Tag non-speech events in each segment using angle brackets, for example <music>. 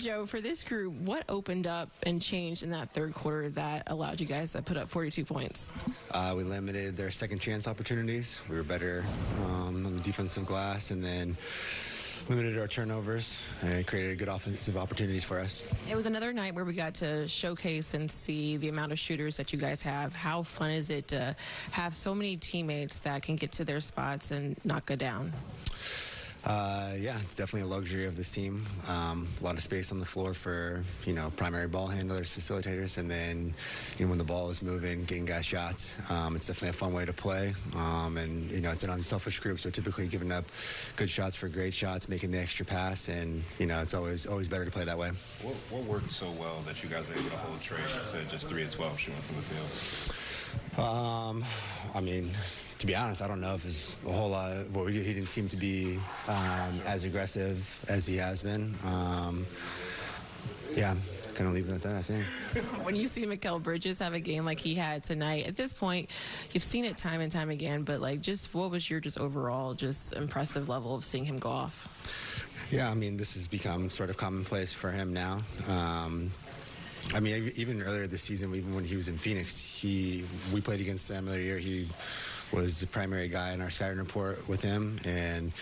Joe, for this group, what opened up and changed in that third quarter that allowed you guys to put up 42 points? Uh, we limited their second chance opportunities. We were better um, on the defensive glass, and then limited our turnovers and created good offensive opportunities for us. It was another night where we got to showcase and see the amount of shooters that you guys have. How fun is it to have so many teammates that can get to their spots and not go down? Uh, yeah, it's definitely a luxury of this team. Um, a lot of space on the floor for you know primary ball handlers, facilitators, and then you know when the ball is moving, getting guys shots. Um, it's definitely a fun way to play, um, and you know it's an unselfish group, so typically giving up good shots for great shots, making the extra pass, and you know it's always always better to play that way. What, what worked so well that you guys were able to hold Trey to just three of twelve shooting from the field? Um, I mean to be honest, I don't know if it's a whole lot. Well, he didn't seem to be um, as aggressive as he has been. Um, yeah, kind of leave it at that, I think. <laughs> when you see Mikal Bridges have a game like he had tonight, at this point, you've seen it time and time again, but like, just what was your just overall just impressive level of seeing him go off? Yeah, I mean, this has become sort of commonplace for him now. Um, I mean, even earlier this season, even when he was in Phoenix, he we played against other year. He was the primary guy in our scouting report with him, and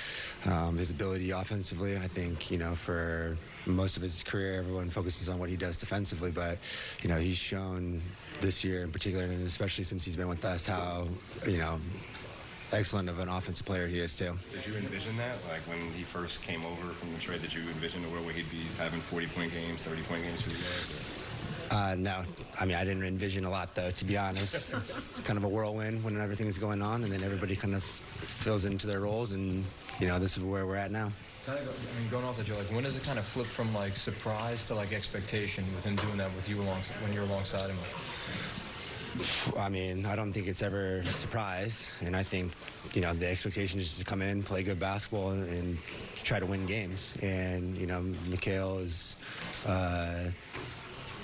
um, his ability offensively. I think you know for most of his career, everyone focuses on what he does defensively, but you know he's shown this year in particular, and especially since he's been with us, how you know excellent of an offensive player he is too. Did you envision that? Like when he first came over from the trade, did you envision the world where he'd be having 40 point games, 30 point games for you guys? Or? Uh, no, I mean I didn't envision a lot though. To be honest, it's kind of a whirlwind when everything's going on, and then everybody kind of fills into their roles, and you know this is where we're at now. Kind of, I mean, going off that, Joe, like when does it kind of flip from like surprise to like expectation with him doing that with you along when you're alongside him? I mean, I don't think it's ever a surprise, and I think you know the expectation is to come in, play good basketball, and, and try to win games. And you know, Mikal is. Uh,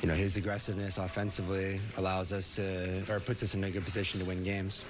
you know, his aggressiveness offensively allows us to, or puts us in a good position to win games.